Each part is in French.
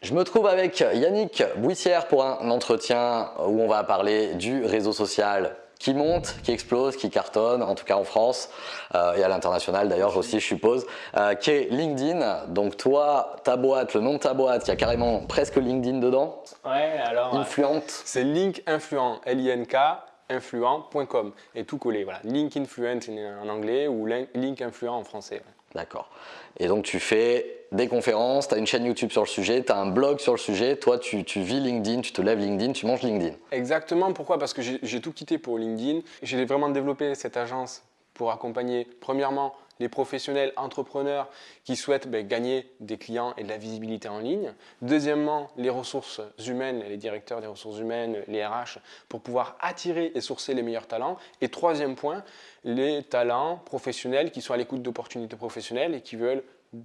Je me trouve avec Yannick Bouissière pour un entretien où on va parler du réseau social qui monte, qui explose, qui cartonne, en tout cas en France euh, et à l'international d'ailleurs aussi je suppose, euh, qui est LinkedIn. Donc toi, ta boîte, le nom de ta boîte, il y a carrément presque LinkedIn dedans. Ouais, alors. Influente. C'est Link Influent, L-I-N-K influent.com et tout collé. Voilà, Link Influent en anglais ou Link Influent en français. D'accord. Et donc tu fais des conférences, tu as une chaîne YouTube sur le sujet, tu as un blog sur le sujet, toi tu, vis LinkedIn, tu te lèves LinkedIn, tu manges LinkedIn. Exactement, pourquoi? Parce que j'ai tout quitté pour LinkedIn. J'ai vraiment développé cette agence pour accompagner premièrement les professionnels entrepreneurs qui souhaitent ben, gagner des clients et de la visibilité en ligne. Deuxièmement, les ressources humaines, les directeurs des ressources humaines, les RH, pour pouvoir attirer et sourcer les meilleurs talents. Et troisième point, les talents professionnels qui sont à l'écoute d'opportunités professionnelles et qui veulent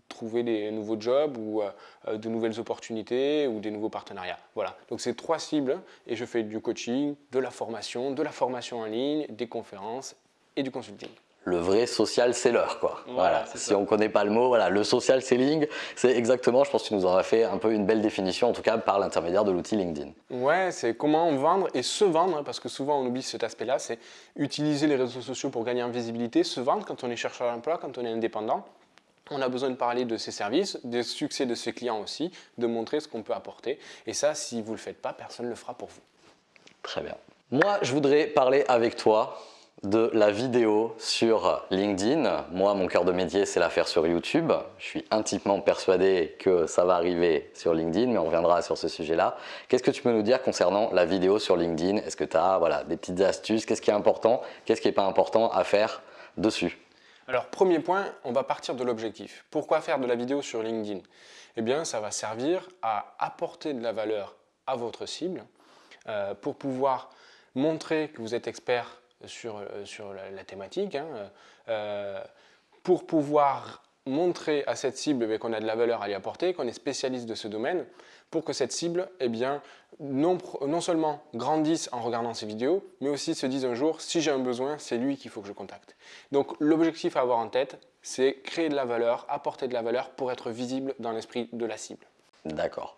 trouver des nouveaux jobs ou euh, de nouvelles opportunités ou des nouveaux partenariats. Voilà, donc c'est trois cibles et je fais du coaching, de la formation, de la formation en ligne, des conférences et du consulting le vrai social seller quoi. Voilà, si on ne connaît pas le mot, voilà, le social selling, c'est exactement, je pense que tu nous en as fait un peu une belle définition, en tout cas par l'intermédiaire de l'outil LinkedIn. Ouais, c'est comment vendre et se vendre, hein, parce que souvent on oublie cet aspect-là, c'est utiliser les réseaux sociaux pour gagner en visibilité, se vendre quand on est chercheur d'emploi, quand on est indépendant. On a besoin de parler de ses services, des succès de ses clients aussi, de montrer ce qu'on peut apporter. Et ça, si vous ne le faites pas, personne ne le fera pour vous. Très bien. Moi, je voudrais parler avec toi de la vidéo sur LinkedIn. Moi, mon cœur de métier, c'est la faire sur YouTube. Je suis intimement persuadé que ça va arriver sur LinkedIn, mais on reviendra sur ce sujet-là. Qu'est-ce que tu peux nous dire concernant la vidéo sur LinkedIn? Est-ce que tu as voilà, des petites astuces? Qu'est-ce qui est important? Qu'est-ce qui n'est pas important à faire dessus? Alors, premier point, on va partir de l'objectif. Pourquoi faire de la vidéo sur LinkedIn? Eh bien, ça va servir à apporter de la valeur à votre cible euh, pour pouvoir montrer que vous êtes expert sur, euh, sur la, thématique, hein, euh, pour pouvoir montrer à cette cible eh qu'on a de la valeur à lui apporter, qu'on est spécialiste de ce domaine, pour que cette cible eh bien, non, non seulement grandisse en regardant ces vidéos, mais aussi se dise un jour, si j'ai un besoin, c'est lui qu'il faut que je contacte. Donc l'objectif à avoir en tête, c'est créer de la valeur, apporter de la valeur pour être visible dans l'esprit de la cible. D'accord.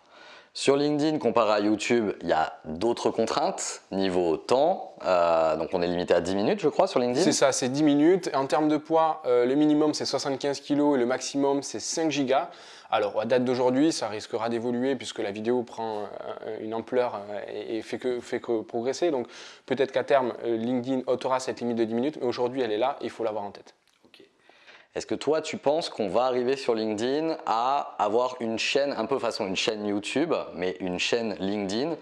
Sur LinkedIn, comparé à YouTube, il y a d'autres contraintes niveau temps. Euh, donc on est limité à 10 minutes, je crois, sur LinkedIn. C'est ça, c'est 10 minutes. En termes de poids, euh, le minimum c'est 75 kg et le maximum c'est 5 gigas. Alors à date d'aujourd'hui, ça risquera d'évoluer puisque la vidéo prend euh, une ampleur et fait que, fait que progresser. Donc peut-être qu'à terme, LinkedIn ôtera cette limite de 10 minutes, mais aujourd'hui elle est là, il faut l'avoir en tête. Est-ce que toi, tu penses qu'on va arriver sur LinkedIn à avoir une chaîne, un peu façon une chaîne YouTube, mais une chaîne LinkedIn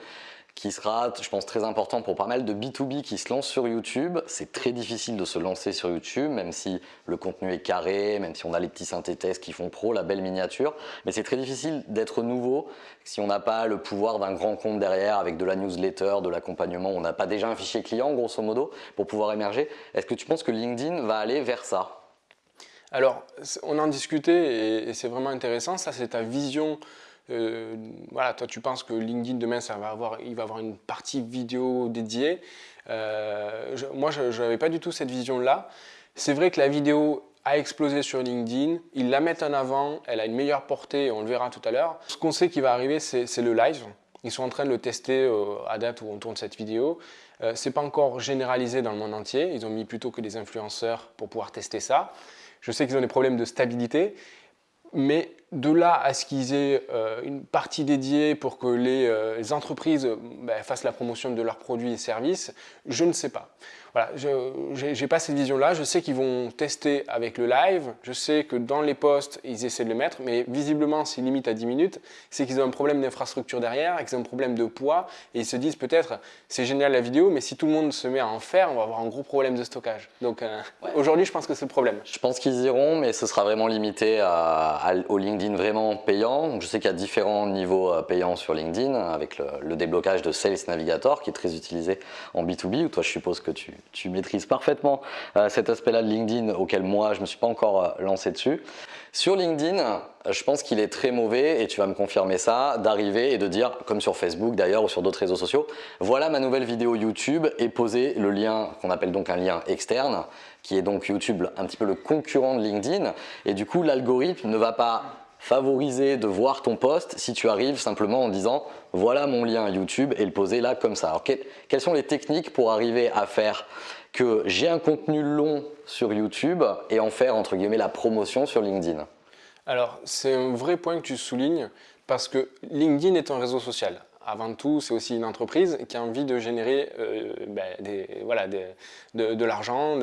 qui sera, je pense, très important pour pas mal de B2B qui se lancent sur YouTube. C'est très difficile de se lancer sur YouTube, même si le contenu est carré, même si on a les petits synthèses qui font pro, la belle miniature. Mais c'est très difficile d'être nouveau si on n'a pas le pouvoir d'un grand compte derrière avec de la newsletter, de l'accompagnement. On n'a pas déjà un fichier client, grosso modo, pour pouvoir émerger. Est-ce que tu penses que LinkedIn va aller vers ça? Alors, on en discutait et, c'est vraiment intéressant. Ça, c'est ta vision. Euh, voilà, toi, tu penses que LinkedIn demain, ça va avoir, il va avoir une partie vidéo dédiée. Euh, moi, je n'avais pas du tout cette vision-là. C'est vrai que la vidéo a explosé sur LinkedIn. Ils la mettent en avant. Elle a une meilleure portée. On le verra tout à l'heure. Ce qu'on sait qui va arriver, c'est le live. Ils sont en train de le tester euh, à date où on tourne cette vidéo. Ce n'est pas encore généralisé dans le monde entier. Ils ont mis plutôt que des influenceurs pour pouvoir tester ça. Je sais qu'ils ont des problèmes de stabilité, mais de là à ce qu'ils aient euh, une partie dédiée pour que les, euh, entreprises ben, fassent la promotion de leurs produits et services, je ne sais pas. Voilà, je n'ai pas cette vision-là. Je sais qu'ils vont tester avec le live. Je sais que dans les posts, ils essaient de le mettre, mais visiblement, c'est limite à 10 minutes. C'est qu'ils ont un problème d'infrastructure derrière, qu'ils ont un problème de poids, et ils se disent peut-être, c'est génial la vidéo, mais si tout le monde se met à en faire, on va avoir un gros problème de stockage. Donc euh, aujourd'hui, je pense que c'est le problème. Je pense qu'ils iront, mais ce sera vraiment limité à, au LinkedIn vraiment payant. je sais qu'il y a différents niveaux euh, payants sur LinkedIn, avec le, le déblocage de Sales Navigator, qui est très utilisé en B2B, où toi, je suppose que tu tu maîtrises parfaitement euh, cet aspect-là de LinkedIn auquel moi je ne me suis pas encore euh, lancé dessus. Sur LinkedIn, je pense qu'il est très mauvais, et tu vas me confirmer ça, d'arriver et de dire, comme sur Facebook d'ailleurs ou sur d'autres réseaux sociaux, voilà ma nouvelle vidéo YouTube et poser le lien qu'on appelle donc un lien externe, qui est donc YouTube un petit peu le concurrent de LinkedIn. Et du coup, l'algorithme ne va pas favoriser de voir ton post si tu arrives simplement en disant voilà mon lien YouTube et le poser là comme ça. Alors, quelles sont les techniques pour arriver à faire que j'ai un contenu long sur YouTube et en faire entre guillemets la promotion sur LinkedIn? Alors c'est un vrai point que tu soulignes parce que LinkedIn est un réseau social avant tout, c'est aussi une entreprise qui a envie de générer euh, ben, des, voilà, de, l'argent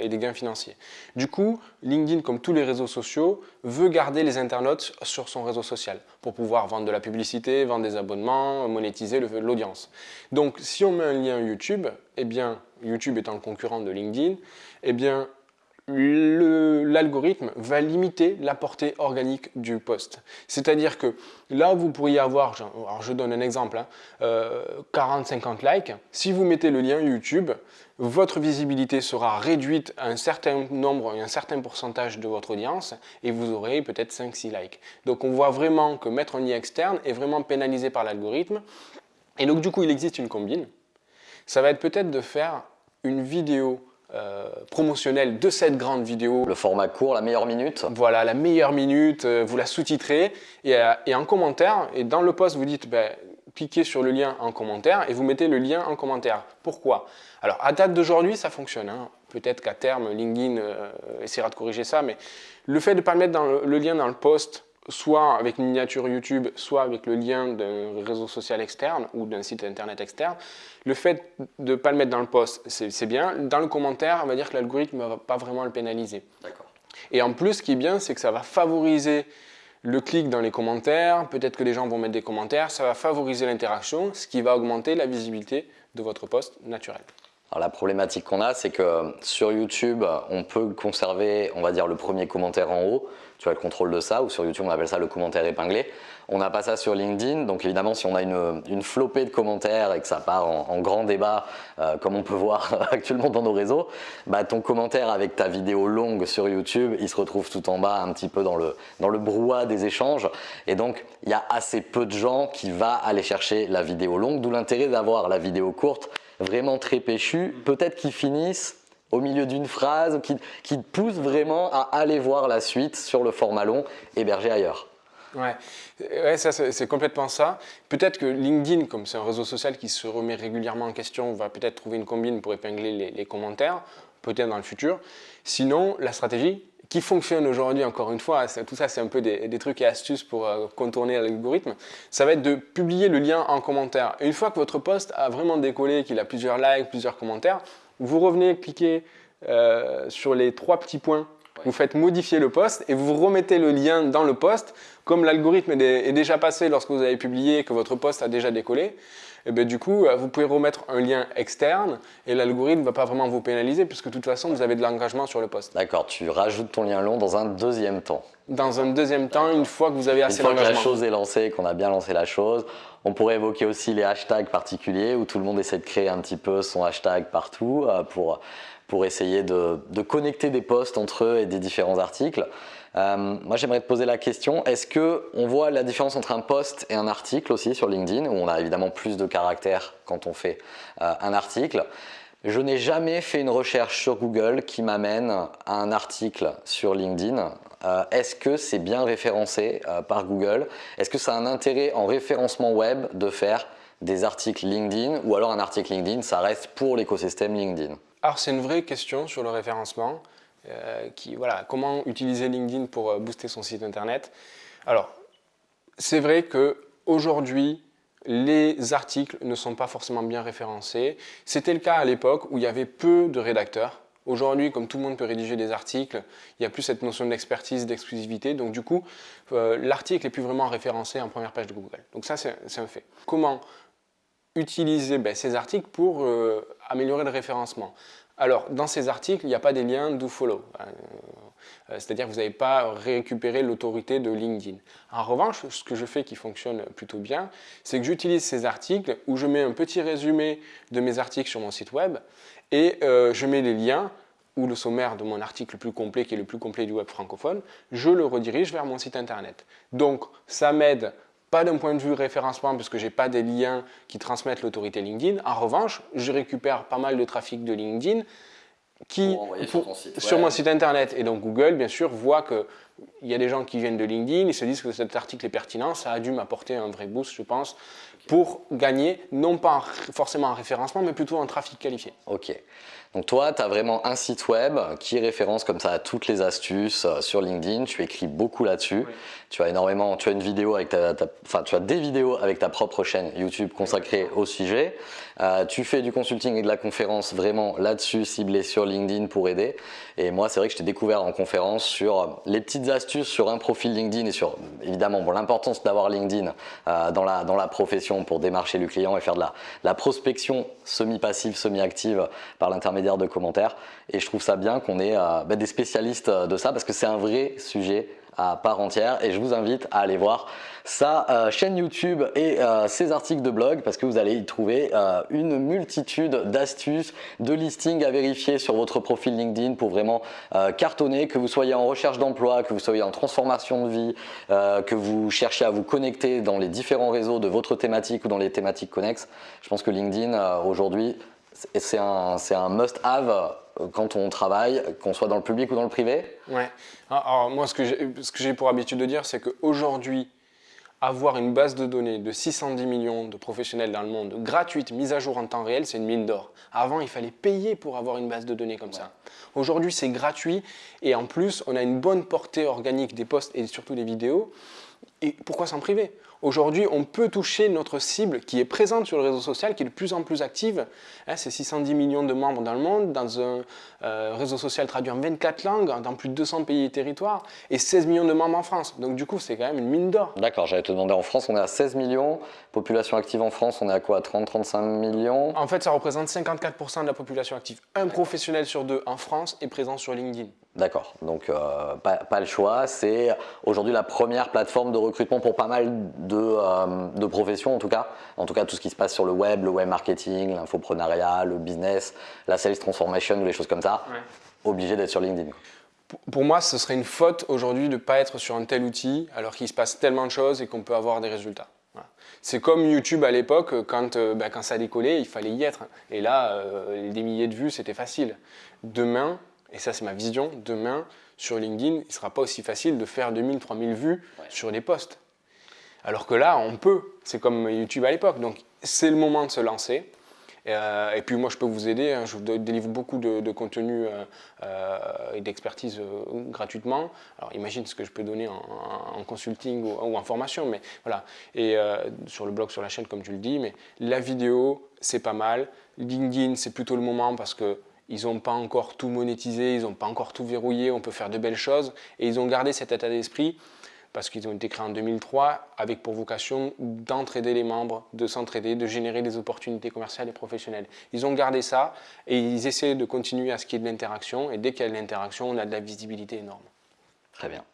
et des gains financiers. Du coup, LinkedIn, comme tous les réseaux sociaux, veut garder les internautes sur son réseau social pour pouvoir vendre de la publicité, vendre des abonnements, monétiser l'audience. Donc, si on met un lien YouTube, eh bien, YouTube étant le concurrent de LinkedIn, eh bien, l'algorithme va limiter la portée organique du post. C'est-à-dire que là, vous pourriez avoir, alors je donne un exemple, 40-50 hein, euh, likes. Si vous mettez le lien YouTube, votre visibilité sera réduite à un certain nombre un certain pourcentage de votre audience et vous aurez peut-être 5-6 likes. Donc on voit vraiment que mettre un lien externe est vraiment pénalisé par l'algorithme. Et donc du coup, il existe une combine. Ça va être peut-être de faire une vidéo euh, promotionnel de cette grande vidéo. Le format court, la meilleure minute. Voilà, la meilleure minute, euh, vous la sous-titrez et, euh, et, en commentaire, et dans le post, vous dites ben, cliquez sur le lien en commentaire et vous mettez le lien en commentaire. Pourquoi? Alors, à date d'aujourd'hui, ça fonctionne. Hein. Peut-être qu'à terme, LinkedIn essaiera de corriger ça, mais le fait de ne pas mettre dans le, lien dans le post soit avec une miniature YouTube, soit avec le lien d'un réseau social externe ou d'un site internet externe. Le fait de ne pas le mettre dans le post, c'est bien. Dans le commentaire, on va dire que l'algorithme ne va pas vraiment le pénaliser. Et en plus, ce qui est bien, c'est que ça va favoriser le clic dans les commentaires, peut-être que les gens vont mettre des commentaires, ça va favoriser l'interaction, ce qui va augmenter la visibilité de votre post naturel. Alors la problématique qu'on a, c'est que sur YouTube, on peut conserver, on va dire, le premier commentaire en haut, tu as le contrôle de ça, ou sur YouTube on appelle ça le commentaire épinglé. On n'a pas ça sur LinkedIn, donc évidemment si on a une, flopée de commentaires et que ça part en, grand débat, euh, comme on peut voir actuellement dans nos réseaux, bah, ton commentaire avec ta vidéo longue sur YouTube, il se retrouve tout en bas, un petit peu dans le, dans le brouhaha des échanges, et donc il y a assez peu de gens qui vont aller chercher la vidéo longue, d'où l'intérêt d'avoir la vidéo courte, vraiment très péchue, peut-être qu'ils finissent au milieu d'une phrase qui, qui, te pousse vraiment à aller voir la suite sur le format long hébergé ailleurs. Ouais, ouais c'est complètement ça. Peut-être que LinkedIn, comme c'est un réseau social qui se remet régulièrement en question, va peut-être trouver une combine pour épingler les, commentaires, peut-être dans le futur. Sinon, la stratégie qui fonctionne aujourd'hui, encore une fois, tout ça c'est un peu des, trucs et astuces pour euh, contourner l'algorithme, ça va être de publier le lien en commentaire. Une fois que votre post a vraiment décollé, qu'il a plusieurs likes, plusieurs commentaires, vous revenez cliquer euh, sur les trois petits points, vous faites modifier le post et vous remettez le lien dans le post. Comme l'algorithme est déjà passé lorsque vous avez publié et que votre post a déjà décollé, et eh bien, du coup, euh, vous pouvez remettre un lien externe et l'algorithme ne va pas vraiment vous pénaliser puisque de toute façon, vous avez de l'engagement sur le post. D'accord, tu rajoutes ton lien long dans un deuxième temps. Dans un deuxième temps, une fois que vous avez assez d'engagement. Une fois que la chose est lancée, qu'on a bien lancé la chose, on pourrait évoquer aussi les hashtags particuliers où tout le monde essaie de créer un petit peu son hashtag partout euh, pour, essayer de, connecter des posts entre eux et des différents articles. Euh, moi, j'aimerais te poser la question, est-ce qu'on voit la différence entre un post et un article aussi sur LinkedIn, où on a évidemment plus de caractères quand on fait euh, un article? Je n'ai jamais fait une recherche sur Google qui m'amène à un article sur LinkedIn. Euh, est-ce que c'est bien référencé par Google? Est-ce que ça a un intérêt en référencement web de faire des articles LinkedIn ou alors un article LinkedIn, ça reste pour l'écosystème LinkedIn? Alors c'est une vraie question sur le référencement. Euh, qui, voilà, comment utiliser LinkedIn pour euh, booster son site internet? Alors, c'est vrai qu'aujourd'hui, les articles ne sont pas forcément bien référencés. C'était le cas à l'époque où il y avait peu de rédacteurs. Aujourd'hui, comme tout le monde peut rédiger des articles, il n'y a plus cette notion d'expertise, d'exclusivité. Donc du coup, euh, l'article n'est plus vraiment référencé en première page de Google. Donc ça, c'est un fait. Comment utiliser ben, ces articles pour améliorer le référencement? Alors, dans ces articles, il n'y a pas des liens do follow. Euh, euh, c'est-à-dire que vous n'avez pas récupéré l'autorité de LinkedIn. En revanche, ce que je fais qui fonctionne plutôt bien, c'est que j'utilise ces articles où je mets un petit résumé de mes articles sur mon site web et euh, je mets les liens ou le sommaire de mon article le plus complet, qui est le plus complet du web francophone, je le redirige vers mon site internet. Donc, ça m'aide pas d'un point de vue référencement parce que je n'ai pas des liens qui transmettent l'autorité LinkedIn. En revanche, je récupère pas mal de trafic de LinkedIn qui, sur, mon site internet. Et donc Google, bien sûr, voit que il y a des gens qui viennent de LinkedIn, ils se disent que cet article est pertinent, ça a dû m'apporter un vrai boost, je pense, pour gagner, non pas forcément en référencement, mais plutôt en trafic qualifié. Ok. Donc toi, tu as vraiment un site web qui référence comme ça à toutes les astuces euh, sur LinkedIn. Tu écris beaucoup là-dessus. Tu as énormément, tu as une vidéo avec ta, enfin, tu as des vidéos avec ta propre chaîne YouTube consacrée au sujet. Euh, tu fais du consulting et de la conférence vraiment là-dessus, ciblé sur LinkedIn pour aider. Et moi, c'est vrai que je t'ai découvert en conférence sur les petites astuces sur un profil LinkedIn et sur évidemment bon, l'importance d'avoir LinkedIn euh, dans, la, dans la profession pour démarcher le client et faire de la, la prospection semi-passive, semi-active par l'intermédiaire de commentaires. Et je trouve ça bien qu'on ait euh, bah, des spécialistes de ça parce que c'est un vrai sujet à part entière et je vous invite à aller voir sa euh, chaîne YouTube et euh, ses articles de blog parce que vous allez y trouver euh, une multitude d'astuces, de listings à vérifier sur votre profil LinkedIn pour vraiment cartonner, que vous soyez en recherche d'emploi, que vous soyez en transformation de vie, que vous cherchiez à vous connecter dans les différents réseaux de votre thématique ou dans les thématiques connexes. Je pense que LinkedIn aujourd'hui c'est un, un must-have quand on travaille, qu'on soit dans le public ou dans le privé Ouais. Ah, alors, moi, ce que j'ai pour habitude de dire, c'est qu'aujourd'hui, avoir une base de données de 610 millions de professionnels dans le monde, gratuite, mise à jour en temps réel, c'est une mine d'or. Avant, il fallait payer pour avoir une base de données comme ça. Aujourd'hui, c'est gratuit et en plus, on a une bonne portée organique des posts et surtout des vidéos. Et pourquoi s'en priver? Aujourd'hui, on peut toucher notre cible qui est présente sur le réseau social, qui est de plus en plus active. Hein, c'est 610 millions de membres dans le monde, dans un euh, réseau social traduit en 24 langues, dans plus de 200 pays et territoires, et 16 millions de membres en France. Donc du coup, c'est quand même une mine d'or. D'accord, j'allais te demander, en France, on est à 16 millions. Population active en France, on est à quoi 30-35 millions? En fait, ça représente 54% de la population active. Un professionnel sur deux en France est présent sur LinkedIn. D'accord, donc euh, pas, le choix. C'est aujourd'hui la première plateforme de recrutement pour pas mal euh, de, professions en tout cas. En tout cas, tout ce qui se passe sur le web, le web marketing, l'infoprenariat, le business, la sales transformation ou les choses comme ça. Obligé d'être sur LinkedIn. Pour moi, ce serait une faute aujourd'hui de ne pas être sur un tel outil alors qu'il se passe tellement de choses et qu'on peut avoir des résultats. C'est comme YouTube à l'époque, quand, euh, bah, quand ça décollait, il fallait y être. Et là, des milliers de vues, c'était facile. Demain, et ça c'est ma vision, demain sur LinkedIn, il ne sera pas aussi facile de faire 2000, 3000 vues sur des posts. Alors que là, on peut, c'est comme YouTube à l'époque, donc c'est le moment de se lancer. Euh, et puis moi, je peux vous aider, hein. je vous délivre beaucoup de, contenu euh, euh, et d'expertise gratuitement. Alors imagine ce que je peux donner en, consulting ou, en formation, mais voilà. Et sur le blog, sur la chaîne, comme tu le dis, mais la vidéo, c'est pas mal. LinkedIn, c'est plutôt le moment parce que ils n'ont pas encore tout monétisé, ils n'ont pas encore tout verrouillé, on peut faire de belles choses. Et ils ont gardé cet état d'esprit parce qu'ils ont été créés en 2003 avec pour vocation d'entraider les membres, de s'entraider, de générer des opportunités commerciales et professionnelles. Ils ont gardé ça et ils essaient de continuer à ce qu'il y ait de l'interaction. Et dès qu'il y a de l'interaction, on a de la visibilité énorme. Très bien.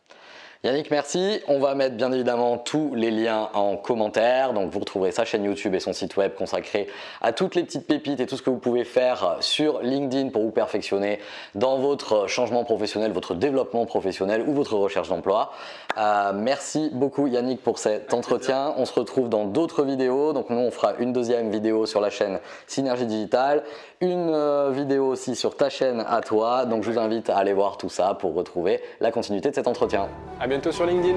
Yannick, merci. On va mettre bien évidemment tous les liens en commentaire. Donc vous retrouverez sa chaîne YouTube et son site web consacré à toutes les petites pépites et tout ce que vous pouvez faire sur LinkedIn pour vous perfectionner dans votre changement professionnel, votre développement professionnel ou votre recherche d'emploi. Euh, merci beaucoup Yannick pour cet entretien. On se retrouve dans d'autres vidéos. Donc nous on fera une deuxième vidéo sur la chaîne Synergie Digital, une euh, vidéo aussi sur ta chaîne à toi. Donc je vous invite à aller voir tout ça pour retrouver la continuité de cet entretien bientôt sur LinkedIn.